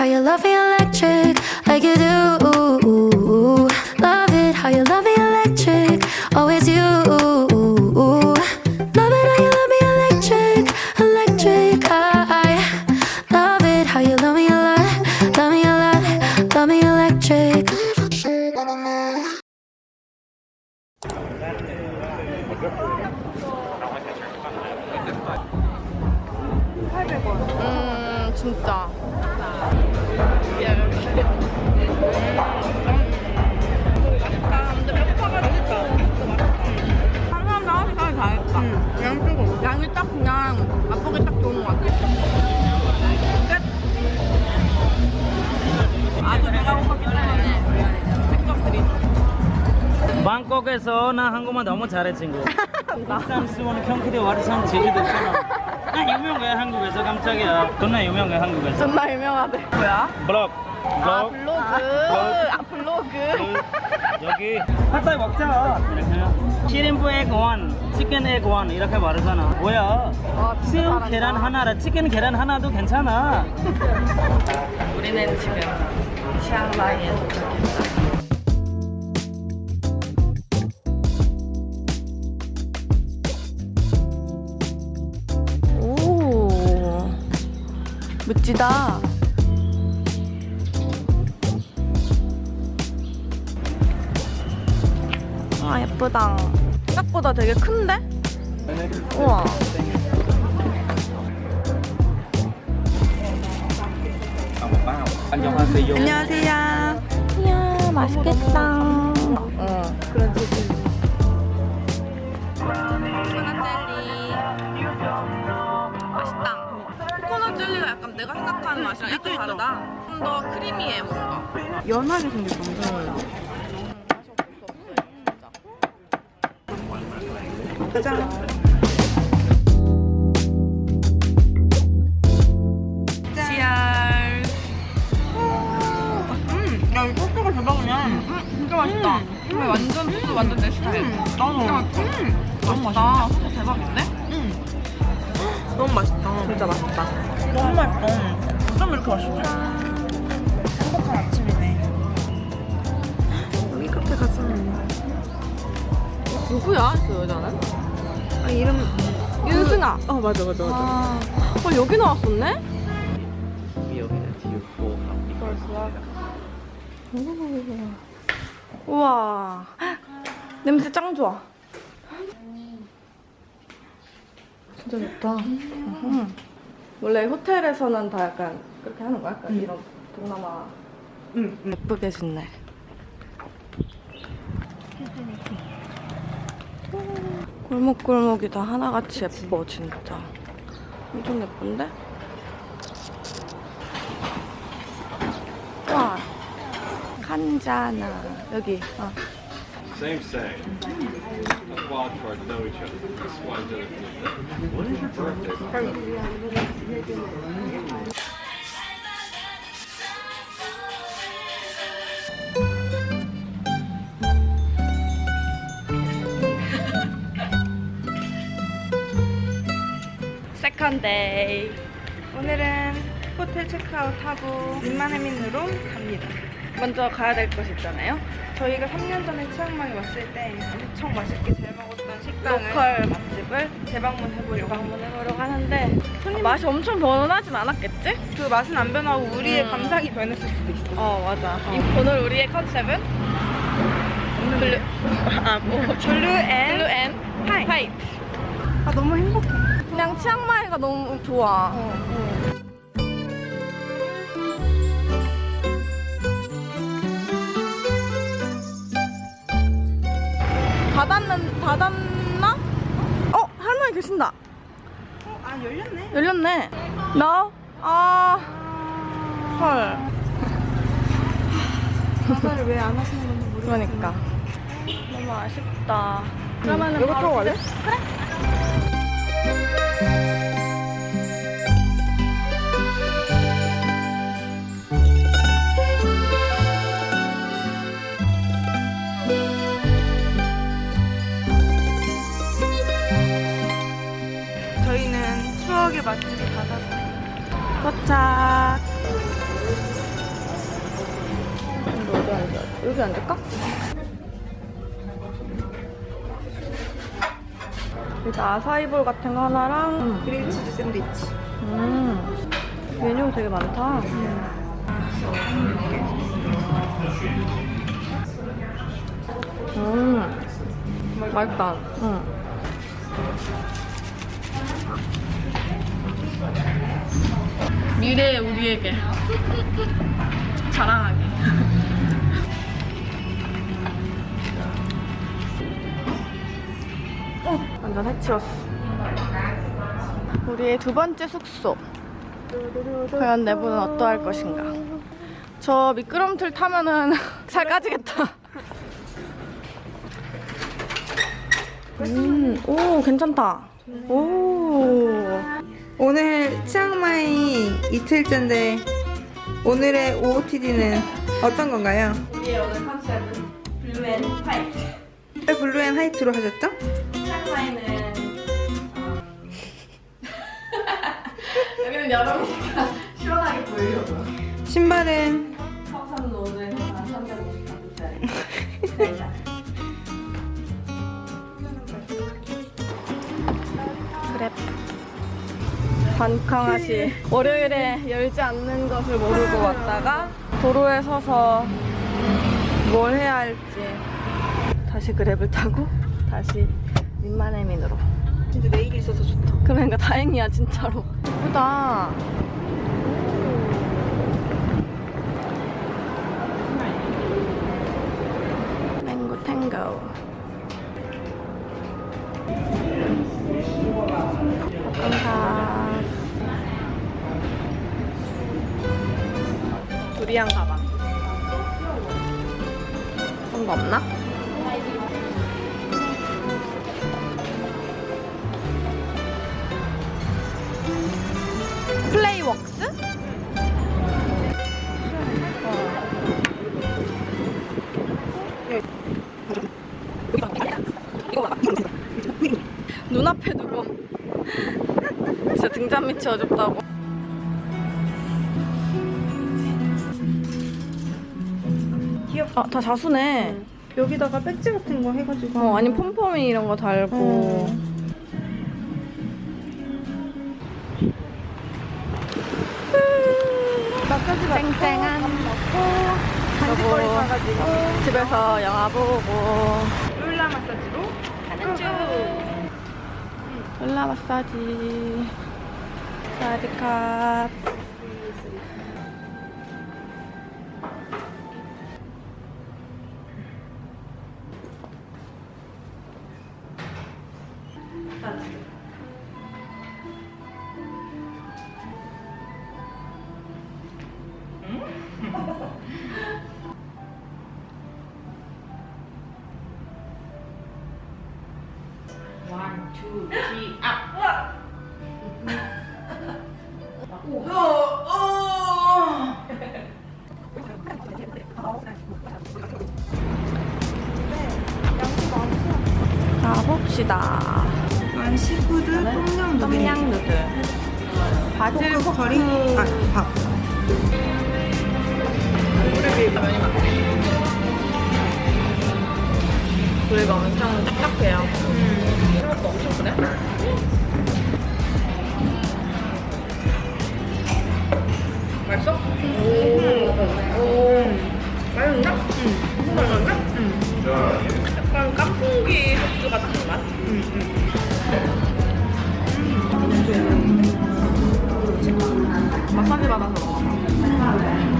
how you love me electric, like you do. Love it how you love me electric, always you. Love it how you love me electric, electric. I love it how you love me a lot, love me a lot, love me electric. 방콕에서 나 한국말 너무 잘해 친구. 부산 수원 경기도 와르산 제주도. 나 유명해 한국에서 깜짝이야. 존나 유명해 한국에서. 존나 유명하대. 뭐야? 블럭. 아. 블로그. 아 블로그. 그, 여기 핫도그 먹자. 이렇게. 7인분 에그 원, 치킨 에그 원 이렇게 말하잖아. 뭐야? 와 진짜 새우. 계란 하나라 치킨 계란 하나도 괜찮아. 우리는 지금 치앙마이에 도착했다. 멋지다. 아, 예쁘다. 생각보다 되게 큰데? 우와. 안녕하세요. 안녕하세요. 이야, 맛있겠다. 어, 그런 약간 내가 생각하는 맛이랑 약간 다르다. 좀 더 크리미해, 뭔가. 연하게 생겼던데. 짜잔. 치알. 음, 야, 이 소스가 대박이야. 음, 진짜 맛있다. 음, 완전 소스 완전 내 스타일. 나도. 음, 맛있다. 소스 대박인데? 음. 너무 맛있다. 진짜 맛있다. 너무 맛있다. 어쩜 이렇게 맛있지? 행복한 아침이네. 여기 카페 갔었는데. 누구야, 그 여자는? 아, 이름. 윤승아. 어, 맞아, 맞아, 맞아. 아, 어, 여기 나왔었네? 우와. 냄새 짱 좋아. 진짜 좋다. 음. 원래 호텔에서는 다 약간 그렇게 하는 거야? 약간 이런 동남아. 응, 응. 예쁘게 짓네. 골목골목이 다 하나같이 예뻐, 진짜. 엄청 예쁜데? 와, 칸자나. 여기, 어. Same, same. That's wild cards know each other. That's why each other. What is your birthday? Second day. 오늘은 호텔 체크아웃하고 님만해민으로 갑니다. 먼저 가야 될곳 있잖아요. 저희가 3년 전에 치앙마이 왔을 때 엄청 맛있게 잘 먹었던 식당을 로컬 맛집을 재방문해보려고 방문해보려고 하는데 아, 맛이 엄청 변하진 않았겠지? 그 맛은 안 변하고 우리의 음. 감상이 변했을 수도 있어. 어 맞아. 이- 오늘 우리의 컨셉은 blue 아, 뭐. Blue and blue and 화이트. 화이트. 아, 너무 행복해. 그냥 치앙마이가 너무 좋아. 닫았는 닫았나? 어 할머니 계신다. 어, 아, 열렸네. 열렸네. 나? 아 헐. 장사를 왜 안 하시는 건지 모르겠어요. 그러니까 너무 아쉽다. 그러면은 이거 바로 타고 갈래? 저희 어디 앉아? 여기 앉을까? 일단 아사이볼 같은 거 하나랑 음. 그릴치즈 샌드위치 음. 메뉴 되게 많다 음. 음. 맛있다 음. 미래의 우리에게 자랑하게. 완전 해치웠어. 우리의 두 번째 숙소. 과연 내부는 어떠할 것인가? 저 미끄럼틀 타면은 살 까지겠다. 음, 오, 괜찮다. 오. 오늘 치앙마이 이틀째인데 오늘의 OOTD는 어떤 건가요? 우리의 오늘 컨셉은 blue and white. 왜 blue and white로 하셨죠? 치앙마이는 음, 여기는 여름이니까 시원하게 보이려고. 신발은 반강하시. 월요일에 열지 않는 것을 모르고 왔다가 도로에 서서 뭘 해야 할지 다시 그랩을 타고 다시 민마네민으로. 진짜 내일이 있어서 좋다. 그러니까 다행이야 진짜로. 예쁘다. 거 없나? 플레이웍스? 눈앞에 두고 진짜 등잔 밑이 어둡다고 아, 다 자수네 여기다가 배지 같은 거 해가지고. 어, 아니 폼폼이 이런 거 달고 어. 마사지 받고 쨍쨍한 간식거리 여보. 사가지고 집에서 영화 보고 룰라 마사지로 가는 중. 롤라 마사지 사디캅 가봅시다 이건 시푸드 똠양 누들. 똠양 누들 바질 포크 커리. 아 밥. 우리가 엄청 딱딱해요 생 그래? 맛있어? 오. 오. 맛있나? 응. 맛있나? 응. 약간 깐풍기 소스 같은 맛? 응, 응. 마사지 받아서 먹어.